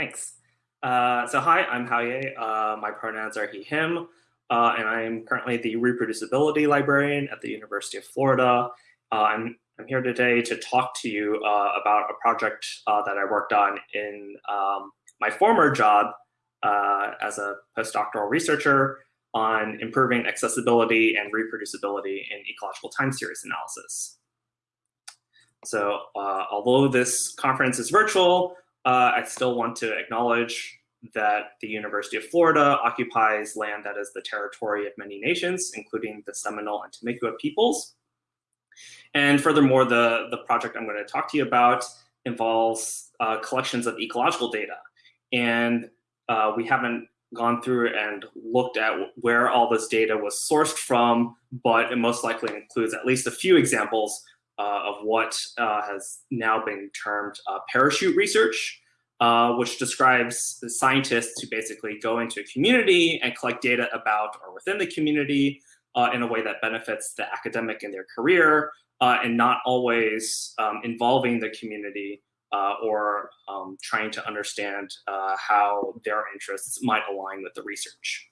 Thanks. Uh, so hi, I'm Hao Ye. Uh, my pronouns are he, him, uh, and I'm currently the reproducibility librarian at the University of Florida. Uh, I'm, I'm here today to talk to you uh, about a project uh, that I worked on in um, my former job as a postdoctoral researcher on improving accessibility and reproducibility in ecological time series analysis. So although this conference is virtual, uh, I still want to acknowledge that the University of Florida occupies land that is the territory of many nations, including the Seminole and Timucua peoples. And furthermore, the, the project I'm going to talk to you about involves uh, collections of ecological data. And uh, we haven't gone through and looked at where all this data was sourced from, but it most likely includes at least a few examples uh, of what uh, has now been termed uh, parachute research, uh, which describes scientists who basically go into a community and collect data about or within the community uh, in a way that benefits the academic in their career uh, and not always um, involving the community or um, trying to understand how their interests might align with the research.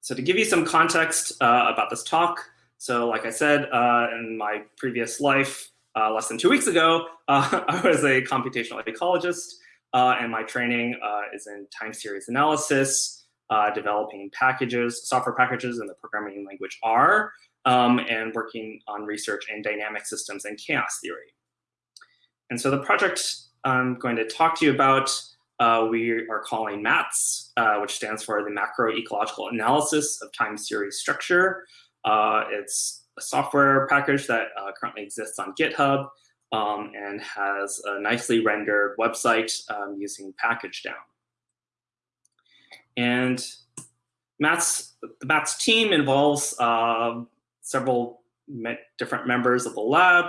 So to give you some context about this talk, so like I said, uh, in my previous life, uh, less than two weeks ago, uh, I was a computational ecologist, uh, and my training uh, is in time series analysis, uh, developing packages, software packages in the programming language R, um, and working on research in dynamic systems and chaos theory. And so the project I'm going to talk to you about, we are calling MATS, which stands for the Macro Ecological Analysis of Time Series Structure. Uh, it's a software package that uh, currently exists on GitHub um, and has a nicely rendered website um, using pkgdown. And MATS, the MATS team involves uh, several me different members of the lab,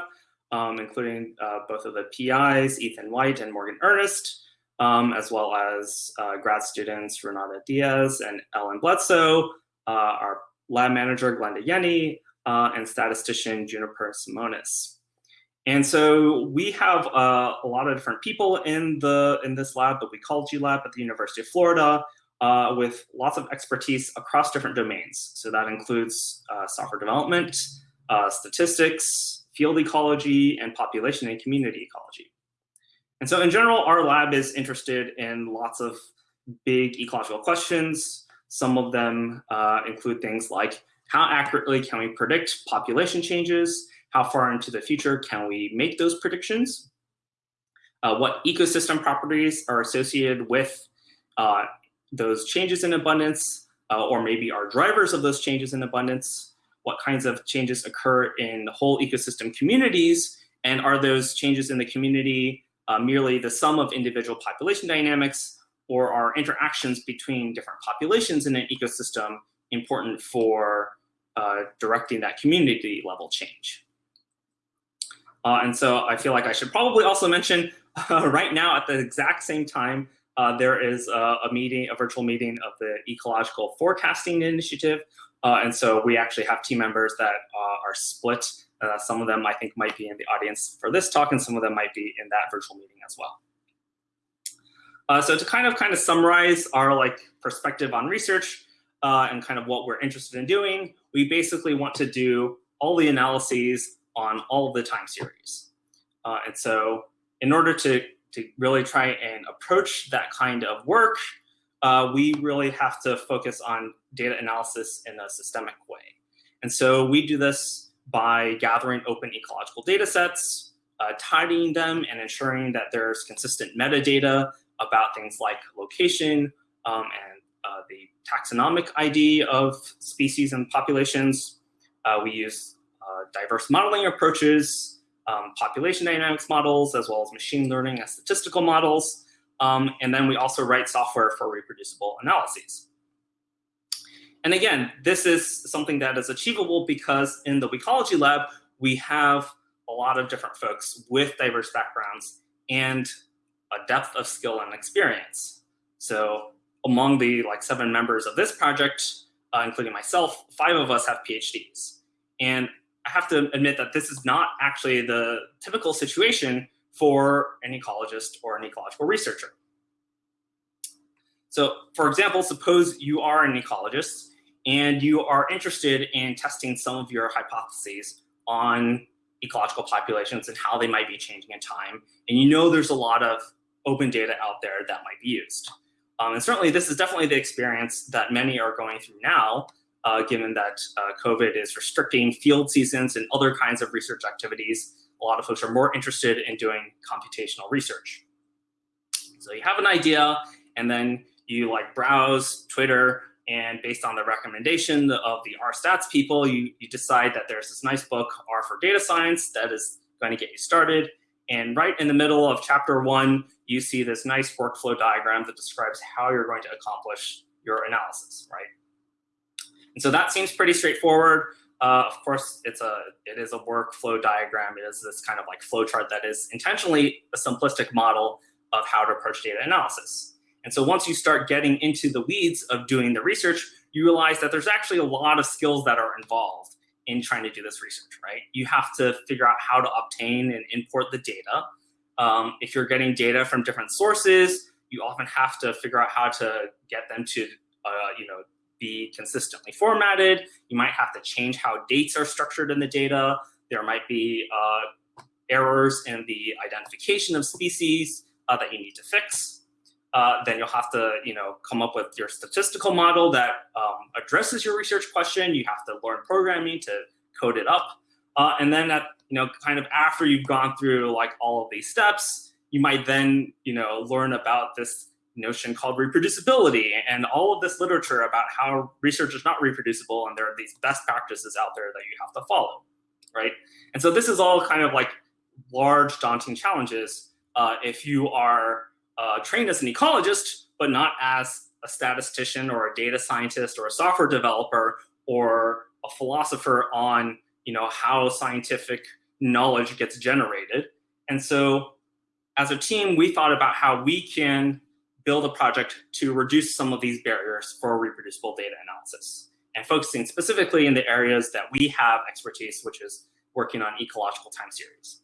um, including uh, both of the PIs, Ethan White and Morgan Ernest, um, as well as uh, grad students Renata Diaz and Ellen Bledsoe, uh, our lab manager Glenda Yenni, uh, and statistician Juniper Simonis. And so we have uh, a lot of different people in the in this lab, the Weecology Lab at the University of Florida, uh, with lots of expertise across different domains. So that includes uh, software development, uh, statistics, field ecology, and population and community ecology. And so in general, our lab is interested in lots of big ecological questions, some of them uh, include things like how accurately can we predict population changes? How far into the future can we make those predictions? Uh, what ecosystem properties are associated with uh, those changes in abundance, uh, or maybe are drivers of those changes in abundance? What kinds of changes occur in whole ecosystem communities? And are those changes in the community uh, merely the sum of individual population dynamics, or are interactions between different populations in an ecosystem important for uh, directing that community level change? Uh, and so I feel like I should probably also mention uh, right now at the exact same time, uh, there is a, a, meeting, a virtual meeting of the Ecological Forecasting Initiative. Uh, and so we actually have team members that uh, are split. some of them I think might be in the audience for this talk and some of them might be in that virtual meeting as well. Uh, so to kind of kind of summarize our like perspective on research uh, and kind of what we're interested in doing, we basically want to do all the analyses on all the time series. Uh, and so in order to, to really try and approach that kind of work, uh, we really have to focus on data analysis in a systemic way. And so we do this by gathering open ecological data sets, uh, tidying them and ensuring that there's consistent metadata about things like location um, and uh, the taxonomic ID of species and populations. Uh, we use uh, diverse modeling approaches, um, population dynamics models, as well as machine learning and statistical models. Um, and then we also write software for reproducible analyses. And again, this is something that is achievable because in the Weecology Lab, we have a lot of different folks with diverse backgrounds and a depth of skill and experience. So among the like seven members of this project, uh, including myself, five of us have PhDs. And I have to admit that this is not actually the typical situation for an ecologist or an ecological researcher. So for example, suppose you are an ecologist and you are interested in testing some of your hypotheses on ecological populations and how they might be changing in time. And you know there's a lot of open data out there that might be used. Um, and certainly this is definitely the experience that many are going through now, uh, given that uh, COVID is restricting field seasons and other kinds of research activities. A lot of folks are more interested in doing computational research. So you have an idea and then you like browse Twitter and based on the recommendation of the R stats people, you, you decide that there's this nice book, R for data science, that is going to get you started. And right in the middle of chapter one, you see this nice workflow diagram that describes how you're going to accomplish your analysis, right? And so that seems pretty straightforward. Uh, of course, it's a it is a workflow diagram. It is this kind of like flow chart that is intentionally a simplistic model of how to approach data analysis. And so once you start getting into the weeds of doing the research, you realize that there's actually a lot of skills that are involved in trying to do this research, right? You have to figure out how to obtain and import the data. Um, if you're getting data from different sources, you often have to figure out how to get them to, uh, you know, be consistently formatted. You might have to change how dates are structured in the data. There might be uh, errors in the identification of species uh, that you need to fix uh, then you'll have to, you know, come up with your statistical model that um, addresses your research question. You have to learn programming to code it up. Uh, and then at, you know, kind of after you've gone through like all of these steps, you might then, you know, learn about this notion called reproducibility and all of this literature about how research is not reproducible and there are these best practices out there that you have to follow, right? And so this is all kind of like large daunting challenges uh, if you are uh, trained as an ecologist, but not as a statistician or a data scientist or a software developer or a philosopher on you know how scientific knowledge gets generated. And so as a team, we thought about how we can build a project to reduce some of these barriers for reproducible data analysis and focusing specifically in the areas that we have expertise, which is working on ecological time series.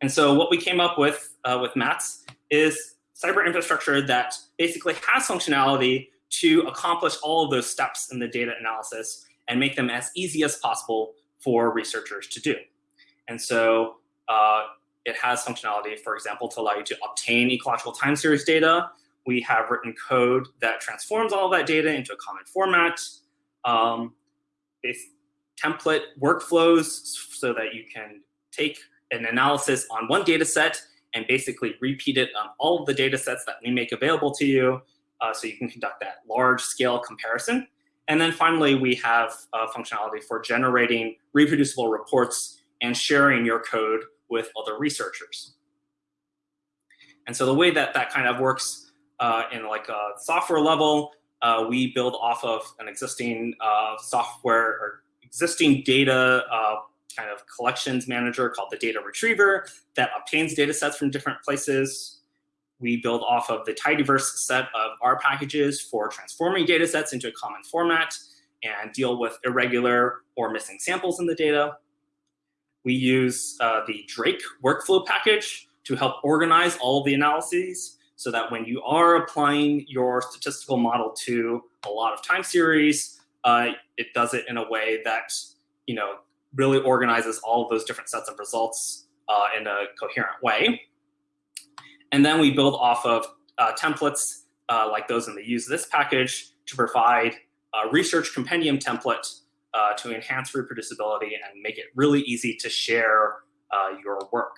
And so what we came up with uh, with MATS is cyber infrastructure that basically has functionality to accomplish all of those steps in the data analysis and make them as easy as possible for researchers to do. And so uh, it has functionality, for example, to allow you to obtain ecological time series data. We have written code that transforms all that data into a common format. Um, template workflows so that you can take an analysis on one data set and basically repeat it on all of the data sets that we make available to you uh, so you can conduct that large scale comparison. And then finally, we have uh, functionality for generating reproducible reports and sharing your code with other researchers. And so the way that that kind of works uh, in like a software level, uh, we build off of an existing uh, software or existing data uh, kind of collections manager called the data retriever that obtains data sets from different places. We build off of the tidyverse set of R packages for transforming data sets into a common format and deal with irregular or missing samples in the data. We use uh, the Drake workflow package to help organize all the analyses so that when you are applying your statistical model to a lot of time series, uh, it does it in a way that you know really organizes all of those different sets of results uh, in a coherent way. And then we build off of uh, templates uh, like those in the usethis package to provide a research compendium template uh, to enhance reproducibility and make it really easy to share uh, your work.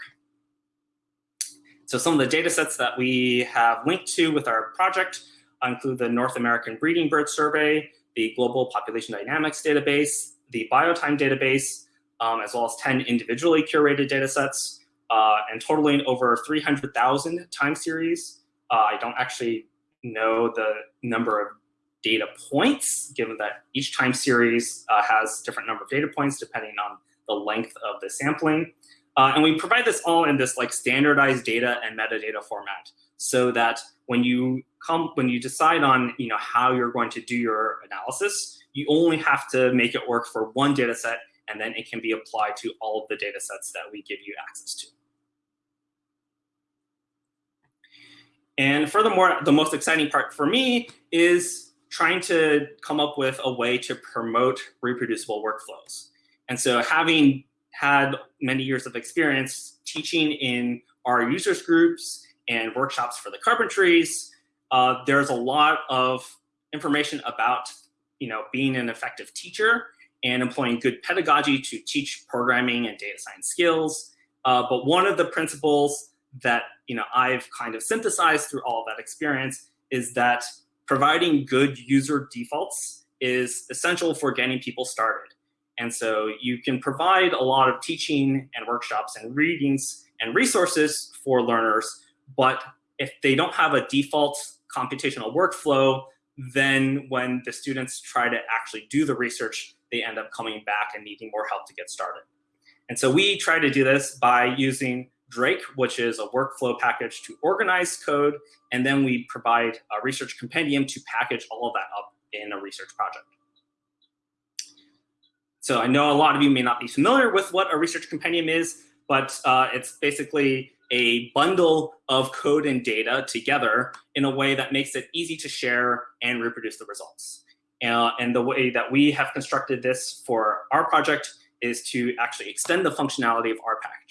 So some of the data sets that we have linked to with our project include the North American Breeding Bird Survey, the Global Population Dynamics Database, the Biotime Database, um, as well as 10 individually curated data sets, uh, and totaling over 300,000 time series. Uh, I don't actually know the number of data points, given that each time series uh, has different number of data points depending on the length of the sampling. Uh, and we provide this all in this like standardized data and metadata format so that when you come when you decide on you know how you're going to do your analysis, you only have to make it work for one data set and then it can be applied to all of the data sets that we give you access to. And furthermore, the most exciting part for me is trying to come up with a way to promote reproducible workflows. And so having had many years of experience teaching in R users groups and workshops for the carpentries, uh, there's a lot of information about you know, being an effective teacher and employing good pedagogy to teach programming and data science skills. Uh, but one of the principles that you know I've kind of synthesized through all that experience is that providing good user defaults is essential for getting people started. And so you can provide a lot of teaching and workshops and readings and resources for learners, but if they don't have a default computational workflow, then when the students try to actually do the research, they end up coming back and needing more help to get started. And so we try to do this by using Drake, which is a workflow package to organize code, and then we provide a research compendium to package all of that up in a research project. So I know a lot of you may not be familiar with what a research compendium is, but uh, it's basically a bundle of code and data together in a way that makes it easy to share and reproduce the results. Uh, and the way that we have constructed this for our project is to actually extend the functionality of R packages.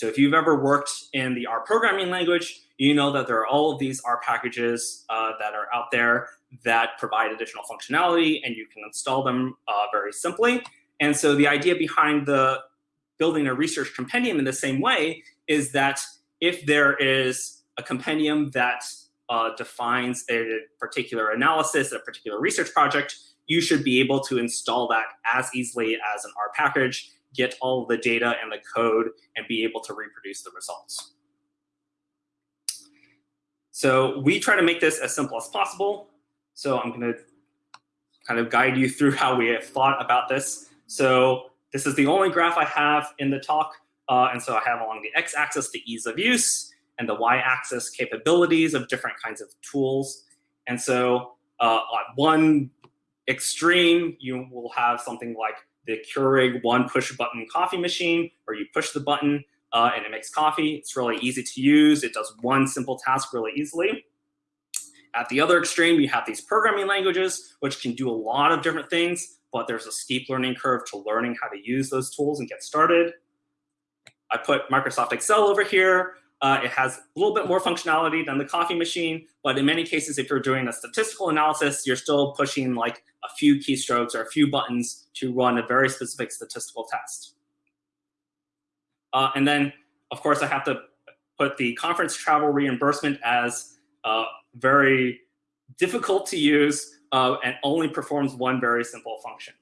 So if you've ever worked in the R programming language, you know that there are all of these R packages uh, that are out there that provide additional functionality and you can install them uh, very simply. And so the idea behind the building a research compendium in the same way is that if there is a compendium that uh, defines a particular analysis, a particular research project, you should be able to install that as easily as an R package, get all the data and the code, and be able to reproduce the results. So we try to make this as simple as possible. So I'm going to kind of guide you through how we have thought about this. So this is the only graph I have in the talk. Uh, and so I have along the x-axis the ease of use and the y-axis capabilities of different kinds of tools. And so uh, on one extreme, you will have something like the Keurig one push button coffee machine, where you push the button uh, and it makes coffee. It's really easy to use. It does one simple task really easily. At the other extreme, you have these programming languages, which can do a lot of different things, but there's a steep learning curve to learning how to use those tools and get started. I put Microsoft Excel over here. Uh, it has a little bit more functionality than the coffee machine, but in many cases, if you're doing a statistical analysis, you're still pushing like a few keystrokes or a few buttons to run a very specific statistical test. Uh, and then, of course, I have to put the conference travel reimbursement as uh, very difficult to use uh, and only performs one very simple function.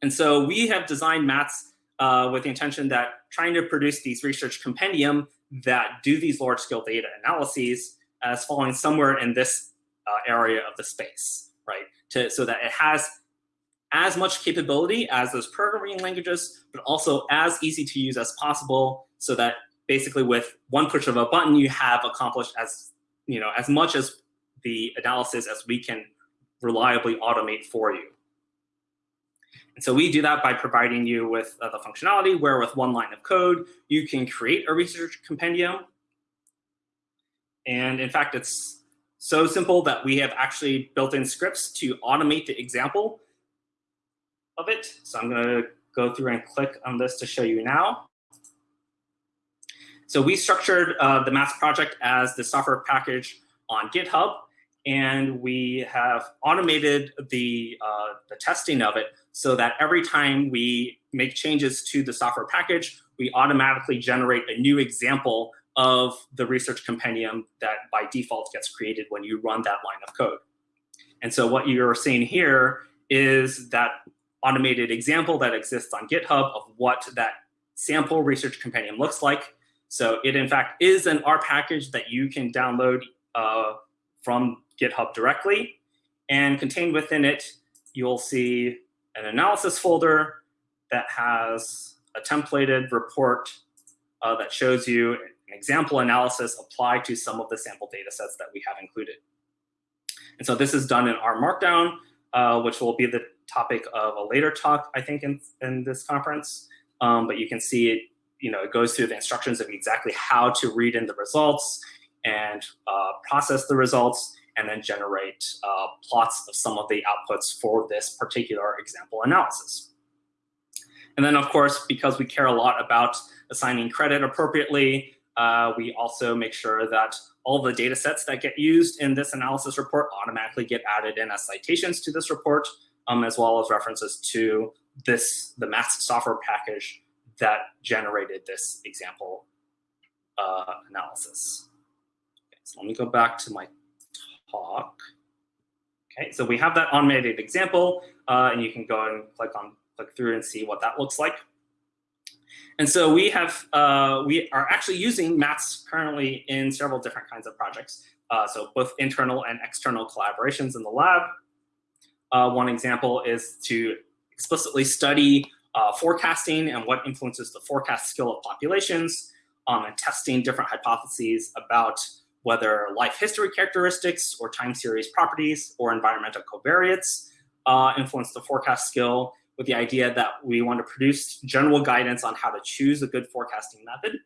And so we have designed MATS uh, with the intention that trying to produce these research compendium that do these large scale data analyses as falling somewhere in this uh, area of the space, right? To, so that it has as much capability as those programming languages, but also as easy to use as possible so that basically with one push of a button, you have accomplished as, you know, as much as the analysis as we can reliably automate for you. And so we do that by providing you with uh, the functionality where with one line of code, you can create a research compendium. And in fact, it's so simple that we have actually built in scripts to automate the example of it. So I'm going to go through and click on this to show you now. So we structured uh, the MATS project as the software package on GitHub and we have automated the, uh, the testing of it so that every time we make changes to the software package, we automatically generate a new example of the research compendium that by default gets created when you run that line of code. And so what you're seeing here is that automated example that exists on GitHub of what that sample research compendium looks like. So it in fact is an R package that you can download uh, from GitHub directly. And contained within it, you'll see an analysis folder that has a templated report uh, that shows you an example analysis applied to some of the sample data sets that we have included. And so this is done in R Markdown, uh, which will be the topic of a later talk, I think, in, in this conference. Um, but you can see it, you know, it goes through the instructions of exactly how to read in the results and uh, process the results and then generate uh, plots of some of the outputs for this particular example analysis. And then, of course, because we care a lot about assigning credit appropriately, uh, we also make sure that all the data sets that get used in this analysis report automatically get added in as citations to this report, um, as well as references to this the MATS software package that generated this example uh, analysis. Okay, so let me go back to my talk. Okay, so we have that automated example, uh, and you can go and click on click through and see what that looks like. And so we have uh, we are actually using MATS currently in several different kinds of projects. Uh, so both internal and external collaborations in the lab. Uh, one example is to explicitly study uh, forecasting and what influences the forecast skill of populations um, and testing different hypotheses about whether life history characteristics or time series properties or environmental covariates uh, influence the forecast skill with the idea that we want to produce general guidance on how to choose a good forecasting method.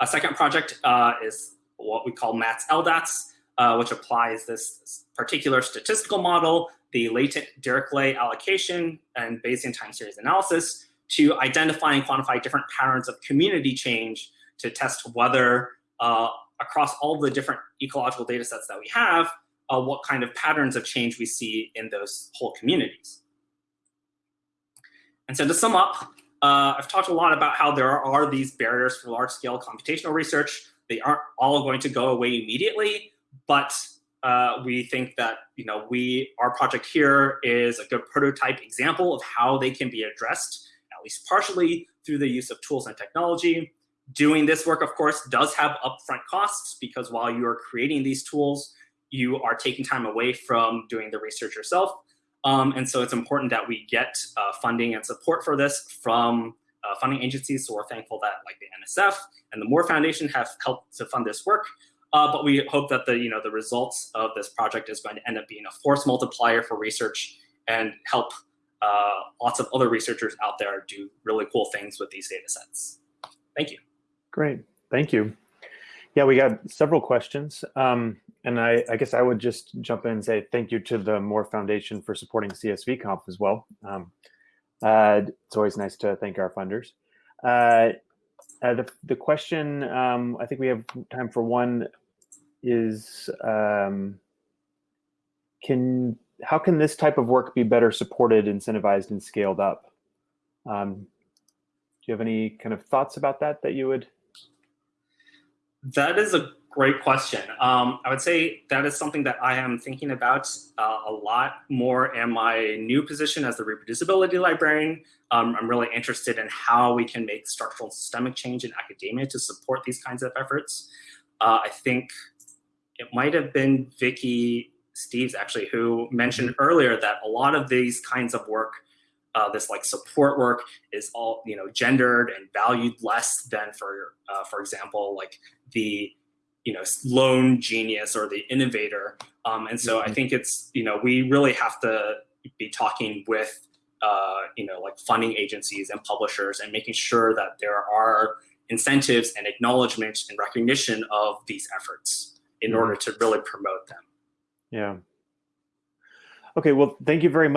A second project uh, is what we call MATS LDATS, uh, which applies this particular statistical model, the latent Dirichlet allocation and Bayesian time series analysis to identify and quantify different patterns of community change to test whether uh, across all the different ecological data sets that we have, uh, what kind of patterns of change we see in those whole communities. And so to sum up, uh, I've talked a lot about how there are these barriers for large-scale computational research. They aren't all going to go away immediately, but uh, we think that you know we our project here is a good prototype example of how they can be addressed, at least partially, through the use of tools and technology. Doing this work, of course, does have upfront costs because while you are creating these tools, you are taking time away from doing the research yourself. Um, and so it's important that we get uh, funding and support for this from uh, funding agencies. So we're thankful that like the NSF and the Moore Foundation have helped to fund this work. Uh, but we hope that the, you know, the results of this project is going to end up being a force multiplier for research and help uh, lots of other researchers out there do really cool things with these data sets. Thank you. Great, thank you. Yeah, we got several questions. Um, and I, I, guess I would just jump in and say thank you to the Moore Foundation for supporting CSV Conf as well. Um, uh, it's always nice to thank our funders. Uh, uh, the, the question, um, I think we have time for one, is um, can how can this type of work be better supported, incentivized, and scaled up? Um, do you have any kind of thoughts about that that you would that is a great question. Um, I would say that is something that I am thinking about uh, a lot more in my new position as the reproducibility librarian. Um, I'm really interested in how we can make structural systemic change in academia to support these kinds of efforts. Uh, I think it might have been Vicky Steeves actually who mentioned earlier that a lot of these kinds of work uh, this like support work is all you know gendered and valued less than for uh, for example like the you know lone genius or the innovator um, and so mm -hmm. I mm-hmm. think it's you know we really have to be talking with uh, you know like funding agencies and publishers and making sure that there are incentives and acknowledgement and recognition of these efforts in mm -hmm. order to really promote them. Yeah. Okay, well, thank you very much.